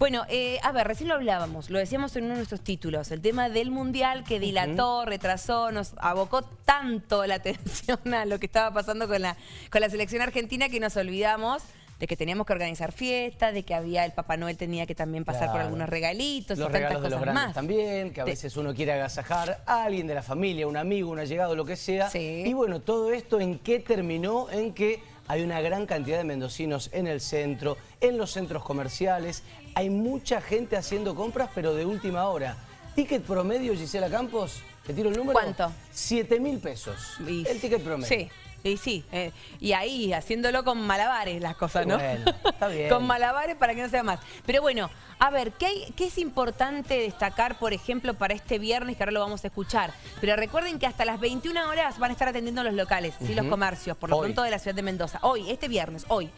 Bueno, eh, a ver, recién lo hablábamos, lo decíamos en uno de nuestros títulos, el tema del Mundial que dilató, retrasó, nos abocó tanto la atención a lo que estaba pasando con la, con la selección argentina que nos olvidamos de que teníamos que organizar fiestas, de que había el Papá Noel tenía que también pasar por algunos regalitos Los y tantas regalos de los cosas grandes más. también, que a veces uno quiere agasajar a alguien de la familia, un amigo, un allegado, lo que sea. Sí. Y bueno, todo esto en qué terminó, en que hay una gran cantidad de mendocinos en el centro, en los centros comerciales. Hay mucha gente haciendo compras, pero de última hora. Ticket promedio, Gisela Campos, ¿te tiro el número? ¿Cuánto? 7 mil pesos. Y- El ticket promedio. Sí. Y sí, eh, y ahí haciéndolo con malabares las cosas, ¿no? Bueno, está bien. con malabares para que no sea más. Pero bueno, a ver, ¿qué, hay- qué es importante destacar, por ejemplo, para este viernes, que ahora lo vamos a escuchar? Pero recuerden que hasta las 21 horas van a estar atendiendo los locales, ¿sí? los comercios, por lo Hoy. pronto de la ciudad de Mendoza. Hoy, este viernes, hoy.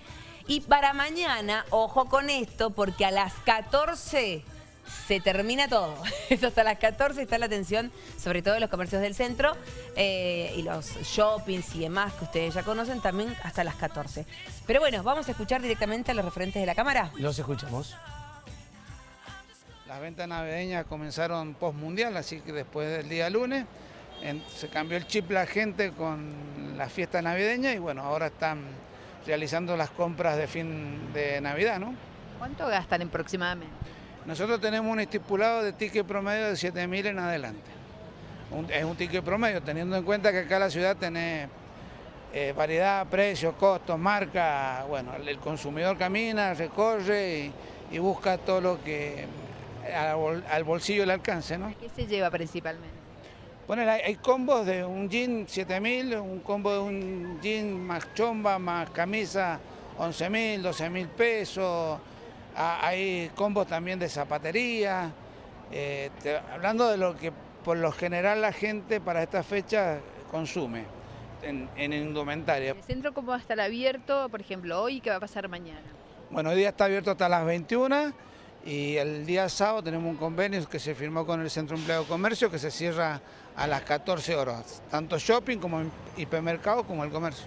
Y para mañana, ojo con esto, porque a las 14 se termina todo. Eso hasta las 14 está la atención, sobre todo en los comercios del centro eh, y los shoppings y demás que ustedes ya conocen, también hasta las 14. Pero bueno, vamos a escuchar directamente a los referentes de la Cámara. Los escuchamos. Las ventas navideñas comenzaron post-mundial, así que después del día lunes en- se cambió el chip la gente con la fiesta navideña y bueno, ahora están realizando las compras de fin de Navidad, ¿no? ¿Cuánto gastan aproximadamente? Nosotros tenemos un estipulado de ticket promedio de 7.000 en adelante. Un- es un ticket promedio, teniendo en cuenta que acá la ciudad tiene eh, variedad, precios, costos, marca. Bueno, el, el consumidor camina, recorre y, y busca todo lo que al, bol- al bolsillo le alcance, ¿no? ¿Qué se lleva principalmente? Bueno, hay, hay combos de un jean 7.000, un combo de un jean más chomba, más camisa 11.000, 12.000 pesos. Ah, Hay combos también de zapatería. Eh, te- hablando de lo que por lo general la gente para esta fecha consume en, en indumentaria. ¿El centro cómo va a estar abierto, por ejemplo, hoy y qué va a pasar mañana? Bueno, hoy día está abierto hasta las 21 y el día sábado tenemos un convenio que se firmó con el Centro Empleo de Comercio que se cierra a las 14 horas, tanto shopping como hipermercado como el comercio.